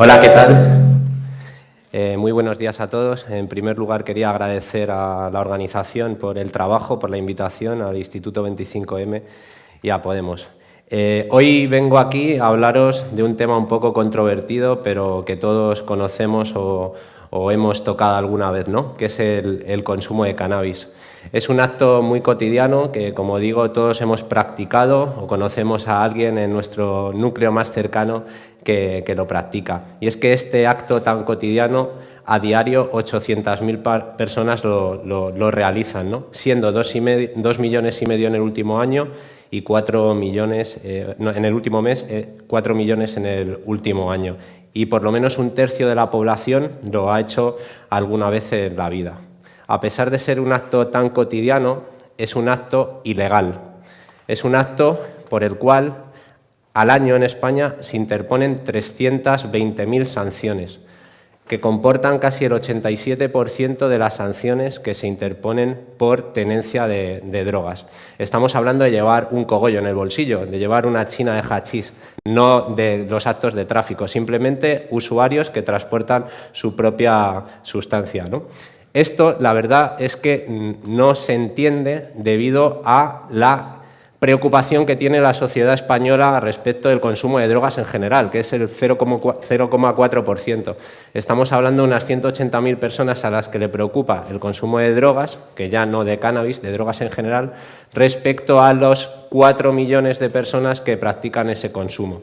Hola, ¿qué tal? Eh, muy buenos días a todos. En primer lugar, quería agradecer a la organización por el trabajo, por la invitación al Instituto 25M y a Podemos. Eh, hoy vengo aquí a hablaros de un tema un poco controvertido, pero que todos conocemos o, hemos tocado alguna vez, ¿no? que es el, consumo de cannabis. Es un acto muy cotidiano que, como digo, todos hemos practicado o conocemos a alguien en nuestro núcleo más cercano que, lo practica. Y es que este acto tan cotidiano, a diario 800.000 personas lo, realizan, ¿no? siendo 2 millones y medio en el último año y 4 millones eh, en el último mes, 4 eh, millones en el último año. Y por lo menos un tercio de la población lo ha hecho alguna vez en la vida. A pesar de ser un acto tan cotidiano, es un acto ilegal. Es un acto por el cual al año en España se interponen 320.000 sanciones que comportan casi el 87% de las sanciones que se interponen por tenencia de, drogas. Estamos hablando de llevar un cogollo en el bolsillo, de llevar una china de hachís, no de los actos de tráfico, simplemente usuarios que transportan su propia sustancia. Esto, la verdad, es que no se entiende debido a la preocupación que tiene la sociedad española respecto del consumo de drogas en general, que es el 0,4%. Estamos hablando de unas 180.000 personas a las que le preocupa el consumo de drogas, que ya no de cannabis, de drogas en general, respecto a los 4 millones de personas que practican ese consumo.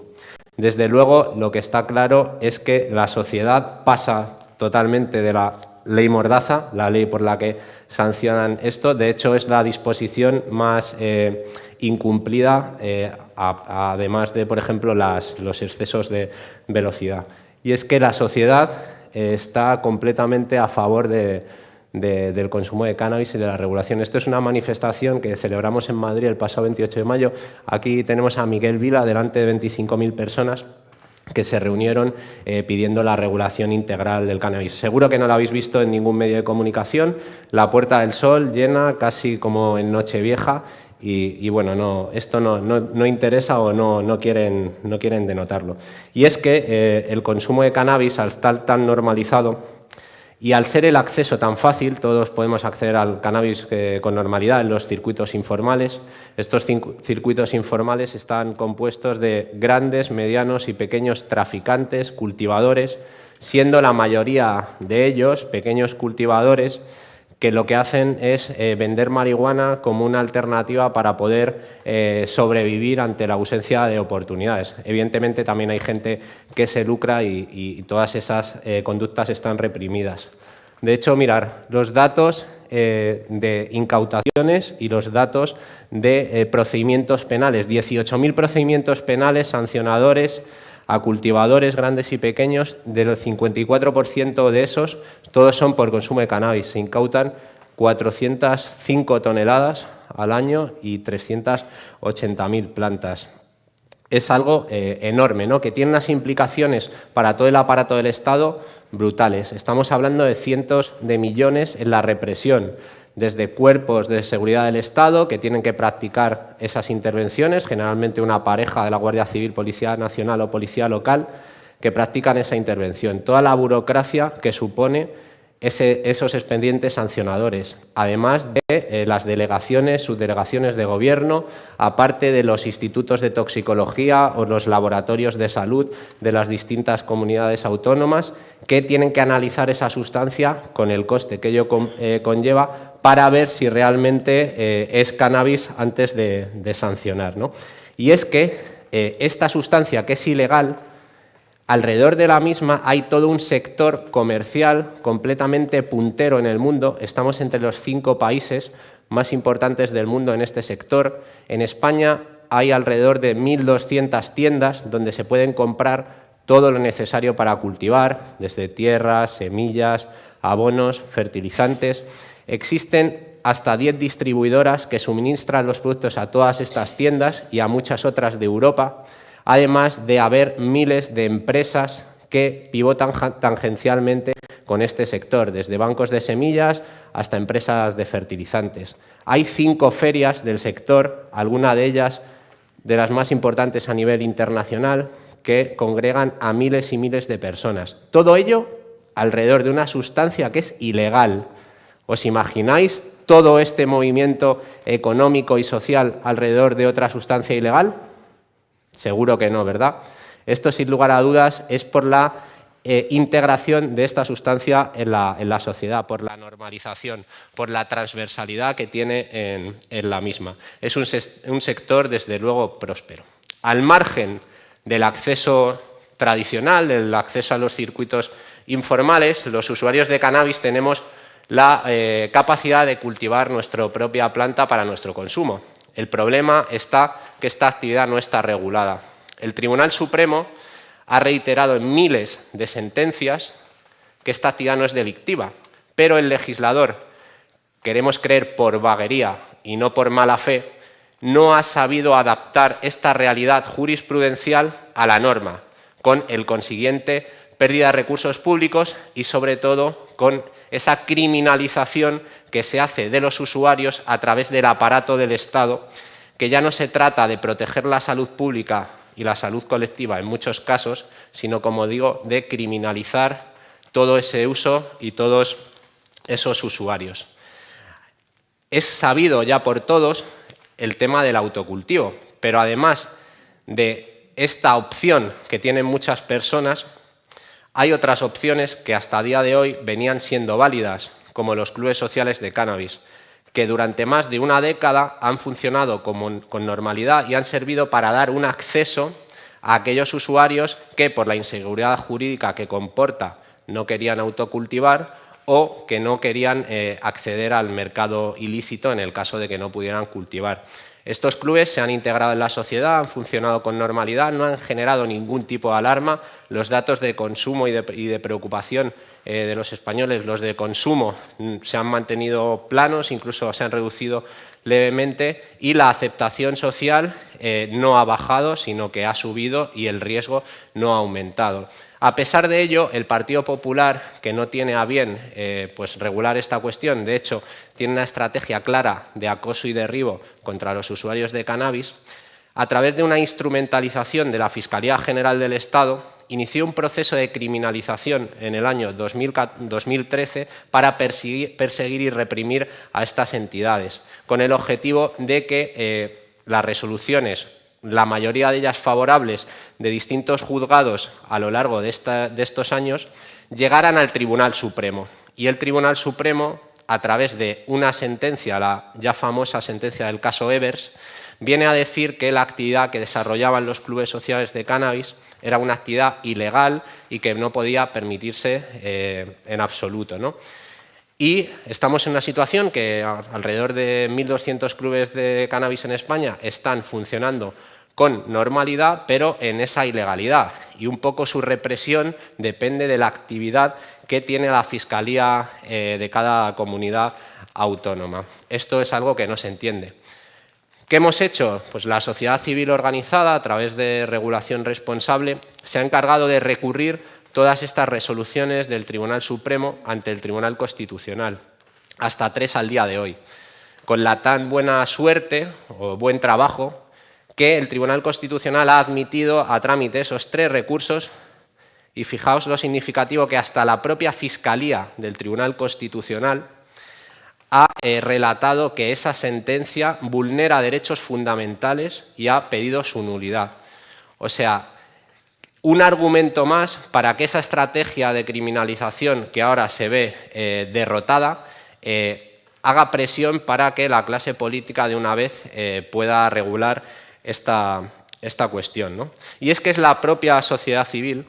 Desde luego, lo que está claro es que la sociedad pasa totalmente de la ley Mordaza, la ley por la que sancionan esto. De hecho, es la disposición más eh, incumplida, eh, además de, por ejemplo, los excesos de velocidad. Y es que la sociedad está completamente a favor del consumo de cannabis y de la regulación. Esto es una manifestación que celebramos en Madrid el pasado 28 de mayo. Aquí tenemos a Miguel Vila delante de 25.000 personas que se reunieron eh, pidiendo la regulación integral del cannabis. Seguro que no lo habéis visto en ningún medio de comunicación, la Puerta del Sol llena casi como en Nochevieja y, bueno, no, esto no, no, interesa o no, no, quieren, no quieren denotarlo. Y es que eh, el consumo de cannabis, al estar tan normalizado, y al ser el acceso tan fácil, todos podemos acceder al cannabis eh, con normalidad en los circuitos informales. Estos circuitos informales están compuestos de grandes, medianos y pequeños traficantes, cultivadores, siendo la mayoría de ellos pequeños cultivadores que lo que hacen es eh, vender marihuana como una alternativa para poder eh, sobrevivir ante la ausencia de oportunidades. Evidentemente también hay gente que se lucra y, todas esas eh, conductas están reprimidas. De hecho, mirar, los datos de incautaciones y los datos de procedimientos penales, 18.000 procedimientos penales sancionadores a cultivadores grandes y pequeños, del 54% de esos, todos son por consumo de cannabis. Se incautan 405 toneladas al año y 380.000 plantas. Es algo eh, enorme, ¿no? que tiene unas implicaciones para todo el aparato del Estado brutales. Estamos hablando de cientos de millones en la represión, desde cuerpos de seguridad del Estado que tienen que practicar esas intervenciones, generalmente una pareja de la Guardia Civil, Policía Nacional o Policía Local, que practican esa intervención. Toda la burocracia que supone esos expedientes sancionadores, además de eh, las delegaciones, subdelegaciones de gobierno, aparte de los institutos de toxicología o los laboratorios de salud de las distintas comunidades autónomas que tienen que analizar esa sustancia con el coste que ello eh, conlleva para ver si realmente eh, es cannabis antes de, sancionar. Y es que esta sustancia que es ilegal Alrededor de la misma hay todo un sector comercial completamente puntero en el mundo. Estamos entre los cinco países más importantes del mundo en este sector. En España hay alrededor de 1.200 tiendas donde se pueden comprar todo lo necesario para cultivar, desde tierras, semillas, abonos, fertilizantes. Existen hasta 10 distribuidoras que suministran los productos a todas estas tiendas y a muchas otras de Europa además de haber miles de empresas que pivotan tangencialmente con este sector, desde bancos de semillas hasta empresas de fertilizantes. Hay cinco ferias del sector, alguna de ellas de las más importantes a nivel internacional, que congregan a miles y miles de personas. Todo ello alrededor de una sustancia que es ilegal. ¿Os imagináis todo este movimiento económico y social alrededor de otra sustancia ilegal? Seguro que no, ¿verdad? Esto, sin lugar a dudas, es por la eh, integración de esta sustancia en la, sociedad, por la normalización, por la transversalidad que tiene en, la misma. Es un, un sector, desde luego, próspero. Al margen del acceso tradicional, del acceso a los circuitos informales, los usuarios de cannabis tenemos la eh, capacidad de cultivar nuestra propia planta para nuestro consumo. El problema está que esta actividad no está regulada. El Tribunal Supremo ha reiterado en miles de sentencias que esta actividad no es delictiva, pero el legislador, queremos creer por vaguería y no por mala fe, no ha sabido adaptar esta realidad jurisprudencial a la norma, con el consiguiente pérdida de recursos públicos y, sobre todo, con esa criminalización que se hace de los usuarios a través del aparato del Estado, que ya no se trata de proteger la salud pública y la salud colectiva en muchos casos, sino, como digo, de criminalizar todo ese uso y todos esos usuarios. Es sabido ya por todos el tema del autocultivo, pero además de esta opción que tienen muchas personas, hay otras opciones que hasta día de hoy venían siendo válidas, como los clubes sociales de cannabis, que durante más de una década han funcionado con normalidad y han servido para dar un acceso a aquellos usuarios que, por la inseguridad jurídica que comporta, no querían autocultivar o que no querían eh, acceder al mercado ilícito en el caso de que no pudieran cultivar. Estos clubes se han integrado en la sociedad, han funcionado con normalidad, no han generado ningún tipo de alarma. Los datos de consumo y de, preocupación eh, de los españoles, los de consumo, mm, se han mantenido planos, incluso se han reducido levemente y la aceptación social eh, no ha bajado, sino que ha subido y el riesgo no ha aumentado. A pesar de ello, el Partido Popular, que no tiene a bien eh, pues regular esta cuestión, de hecho, tiene una estrategia clara de acoso y derribo contra los usuarios de cannabis, a través de una instrumentalización de la Fiscalía General del Estado, inició un proceso de criminalización en el año 2013 para perseguir, y reprimir a estas entidades, con el objetivo de que eh, las resoluciones la mayoría de ellas favorables de distintos juzgados a lo largo de, estos años, llegaran al Tribunal Supremo. Y el Tribunal Supremo, a través de una sentencia, la ya famosa sentencia del caso Evers, viene a decir que la actividad que desarrollaban los clubes sociales de cannabis era una actividad ilegal y que no podía permitirse eh, en absoluto. Y estamos en una situación que alrededor de 1.200 clubes de cannabis en España están funcionando con normalidad, pero en esa ilegalidad. Y un poco su represión depende de la actividad que tiene la Fiscalía eh, de cada comunidad autónoma. Esto es algo que no se entiende. ¿Qué hemos hecho? Pues la sociedad civil organizada, a través de regulación responsable, se ha encargado de recurrir todas estas resoluciones del Tribunal Supremo ante el Tribunal Constitucional, hasta tres al día de hoy. Con la tan buena suerte o buen trabajo que el Tribunal Constitucional ha admitido a trámite esos tres recursos y fijaos lo significativo que hasta la propia Fiscalía del Tribunal Constitucional ha eh, relatado que esa sentencia vulnera derechos fundamentales y ha pedido su nulidad. O sea, un argumento más para que esa estrategia de criminalización que ahora se ve eh, derrotada eh, haga presión para que la clase política de una vez pueda regular esta, esta cuestión. Y es que es la propia sociedad civil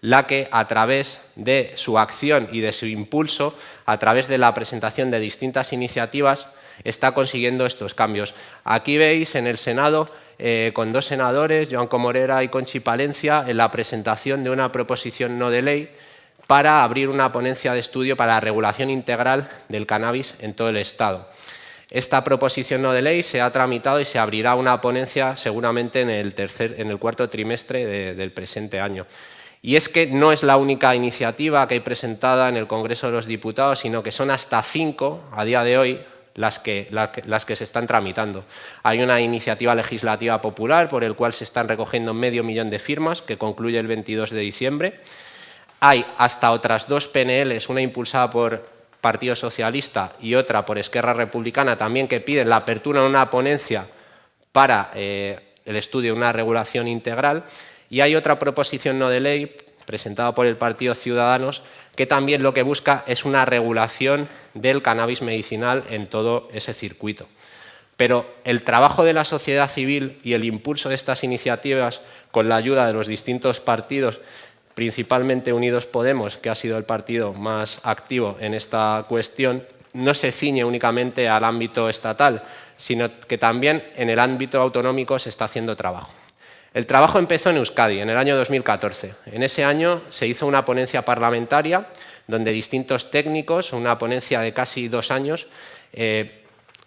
la que a través de su acción y de su impulso, a través de la presentación de distintas iniciativas, está consiguiendo estos cambios. Aquí veis en el Senado, eh, con dos senadores, Joan Comorera y Conchi Palencia, en la presentación de una proposición no de ley para abrir una ponencia de estudio para la regulación integral del cannabis en todo el Estado. Esta proposición no de ley se ha tramitado y se abrirá una ponencia seguramente en el, tercer, en el cuarto trimestre del presente año. Y es que no es la única iniciativa que hay presentada en el Congreso de los Diputados, sino que son hasta cinco, a día de hoy, las que, las que se están tramitando. Hay una iniciativa legislativa popular por el cual se están recogiendo medio millón de firmas, que concluye el 22 de diciembre. Hay hasta otras dos PNLs, una impulsada por Partido Socialista y otra por Esquerra Republicana, también que piden la apertura de una ponencia para eh, el estudio de una regulación integral. Y hay otra proposición no de ley presentada por el Partido Ciudadanos que también lo que busca es una regulación del cannabis medicinal en todo ese circuito. Pero el trabajo de la sociedad civil y el impulso de estas iniciativas con la ayuda de los distintos partidos, principalmente Unidos Podemos, que ha sido el partido más activo en esta cuestión, no se ciñe únicamente al ámbito estatal, sino que también en el ámbito autonómico se está haciendo trabajo. El trabajo empezó en Euskadi en el año 2014. En ese año se hizo una ponencia parlamentaria donde distintos técnicos, una ponencia de casi dos años, eh,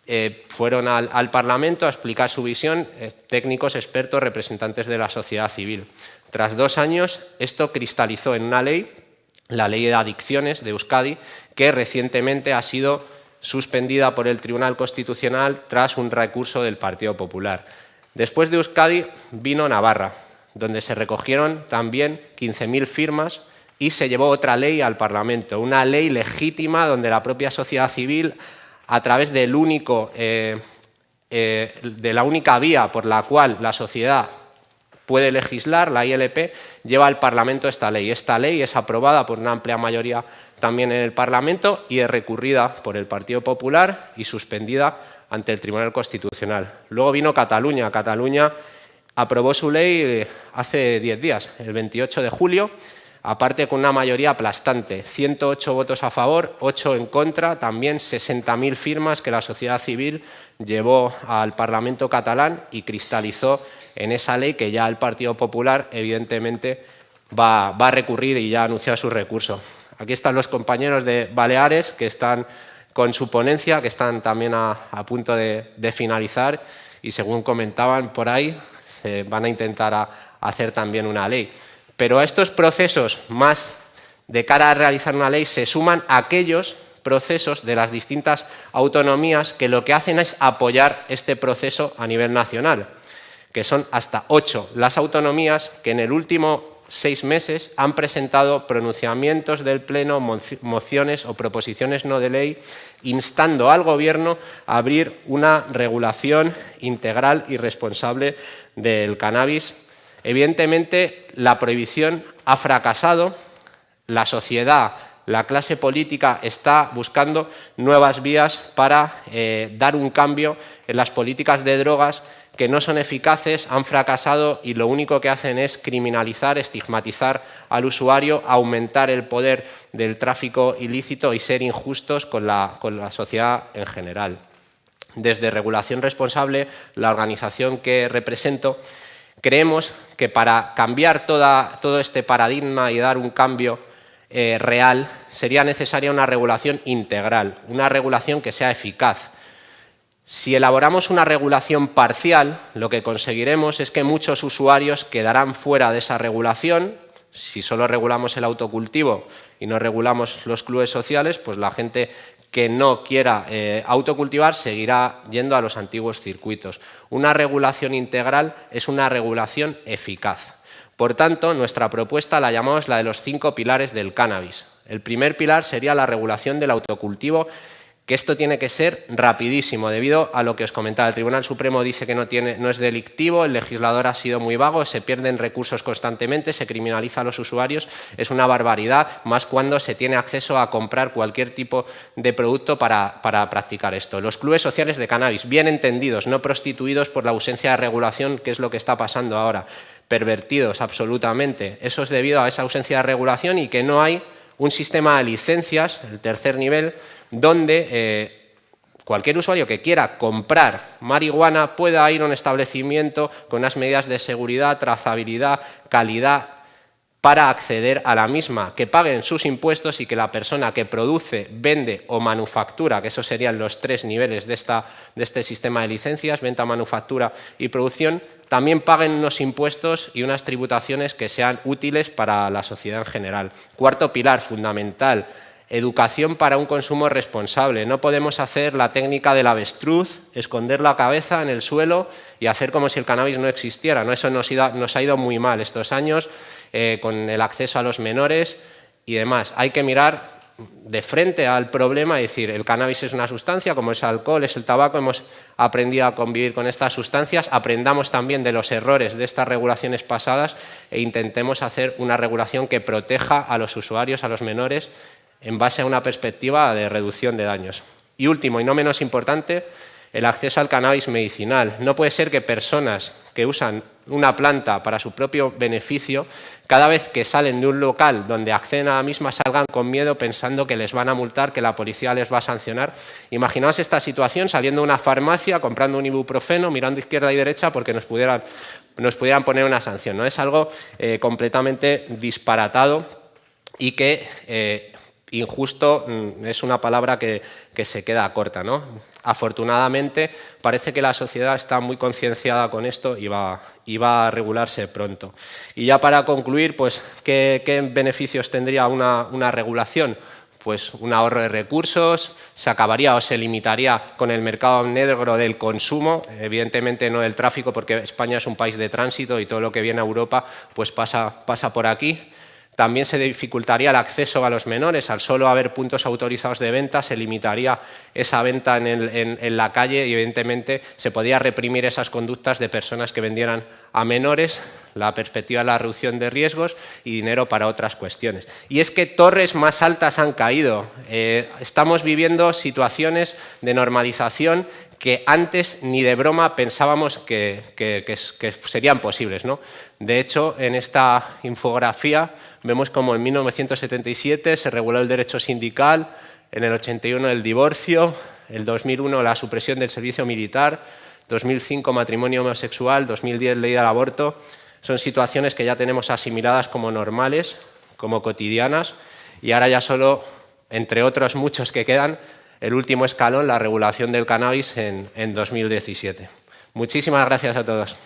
eh, fueron al, Parlamento a explicar su visión, eh, técnicos, expertos, representantes de la sociedad civil. Tras dos años, esto cristalizó en una ley, la Ley de Adicciones de Euskadi, que recientemente ha sido suspendida por el Tribunal Constitucional tras un recurso del Partido Popular. Después de Euskadi vino Navarra, donde se recogieron también 15.000 firmas y se llevó otra ley al Parlamento, una ley legítima donde la propia sociedad civil, a través del único, eh, eh, de la única vía por la cual la sociedad puede legislar, la ILP, lleva al Parlamento esta ley. Esta ley es aprobada por una amplia mayoría también en el Parlamento y es recurrida por el Partido Popular y suspendida ante el Tribunal Constitucional. Luego vino Cataluña. Cataluña aprobó su ley eh, hace 10 días, el 28 de julio, aparte con una mayoría aplastante, 108 votos a favor, 8 en contra, también 60.000 firmas que la sociedad civil llevó al Parlamento catalán y cristalizó en esa ley que ya el Partido Popular evidentemente va, a recurrir y ya ha anunciado su recurso. Aquí están los compañeros de Baleares que están con su ponencia, que están también a, punto de, finalizar y según comentaban por ahí, se van a intentar hacer también una ley. Pero a estos procesos más de cara a realizar una ley se suman aquellos procesos de las distintas autonomías que lo que hacen es apoyar este proceso a nivel nacional, que son hasta ocho las autonomías que en el último seis meses han presentado pronunciamientos del Pleno, mociones o proposiciones no de ley instando al Gobierno a abrir una regulación integral y responsable del cannabis. Evidentemente, la prohibición ha fracasado, la sociedad, la clase política está buscando nuevas vías para eh, dar un cambio en las políticas de drogas que no son eficaces, han fracasado y lo único que hacen es criminalizar, estigmatizar al usuario, aumentar el poder del tráfico ilícito y ser injustos con la, sociedad en general. Desde Regulación Responsable, la organización que represento, creemos que para cambiar todo este paradigma y dar un cambio eh, real sería necesaria una regulación integral, una regulación que sea eficaz, si elaboramos una regulación parcial, lo que conseguiremos es que muchos usuarios quedarán fuera de esa regulación. Si solo regulamos el autocultivo y no regulamos los clubes sociales, pues la gente que no quiera eh, autocultivar seguirá yendo a los antiguos circuitos. Una regulación integral es una regulación eficaz. Por tanto, nuestra propuesta la llamamos la de los cinco pilares del cannabis. El primer pilar sería la regulación del autocultivo que esto tiene que ser rapidísimo, debido a lo que os comentaba. El Tribunal Supremo dice que no, tiene, no es delictivo, el legislador ha sido muy vago, se pierden recursos constantemente, se criminaliza a los usuarios, es una barbaridad, más cuando se tiene acceso a comprar cualquier tipo de producto para, para practicar esto. Los clubes sociales de cannabis, bien entendidos, no prostituidos por la ausencia de regulación, que es lo que está pasando ahora, pervertidos absolutamente. Eso es debido a esa ausencia de regulación y que no hay un sistema de licencias, el tercer nivel, donde eh, cualquier usuario que quiera comprar marihuana pueda ir a un establecimiento con unas medidas de seguridad, trazabilidad, calidad, para acceder a la misma, que paguen sus impuestos y que la persona que produce, vende o manufactura, que esos serían los tres niveles de, de este sistema de licencias, venta, manufactura y producción, también paguen unos impuestos y unas tributaciones que sean útiles para la sociedad en general. Cuarto pilar fundamental, educación para un consumo responsable. No podemos hacer la técnica del avestruz, esconder la cabeza en el suelo y hacer como si el cannabis no existiera. ¿no? Eso nos, ha ido muy mal estos años eh, con el acceso a los menores y demás. Hay que mirar de frente al problema y decir, el cannabis es una sustancia, como es el alcohol, es el tabaco, hemos aprendido a convivir con estas sustancias, aprendamos también de los errores de estas regulaciones pasadas e intentemos hacer una regulación que proteja a los usuarios, a los menores, en base a una perspectiva de reducción de daños. Y último, y no menos importante, el acceso al cannabis medicinal. No puede ser que personas que usan una planta para su propio beneficio, cada vez que salen de un local donde acceden a la misma salgan con miedo pensando que les van a multar, que la policía les va a sancionar. Imaginaos esta situación saliendo de una farmacia, comprando un ibuprofeno, mirando izquierda y derecha porque nos pudieran, nos pudieran poner una sanción. ¿no? Es algo eh, completamente disparatado y que eh, injusto mm, es una palabra que, se queda corta. ¿no? Afortunadamente, parece que la sociedad está muy concienciada con esto y va, a regularse pronto. Y ya para concluir, pues, ¿qué, beneficios tendría una, una regulación? pues un ahorro de recursos, se acabaría o se limitaría con el mercado negro del consumo, evidentemente no del tráfico porque España es un país de tránsito y todo lo que viene a Europa pues pasa, pasa por aquí. También se dificultaría el acceso a los menores. Al solo haber puntos autorizados de venta, se limitaría esa venta en, la calle y, evidentemente, se podría reprimir esas conductas de personas que vendieran a menores, la perspectiva de la reducción de riesgos y dinero para otras cuestiones. Y es que torres más altas han caído. Eh, estamos viviendo situaciones de normalización que antes ni de broma pensábamos que, serían posibles. ¿no? De hecho, en esta infografía vemos como en 1977 se reguló el derecho sindical, en el 81 el divorcio, el 2001 la supresión del servicio militar, 2005 matrimonio homosexual, 2010 ley del aborto. Son situaciones que ya tenemos asimiladas como normales, como cotidianas, y ahora ya solo, entre otros muchos que quedan, el último escalón, la regulación del cannabis en, en 2017. Muchísimas gracias a todos.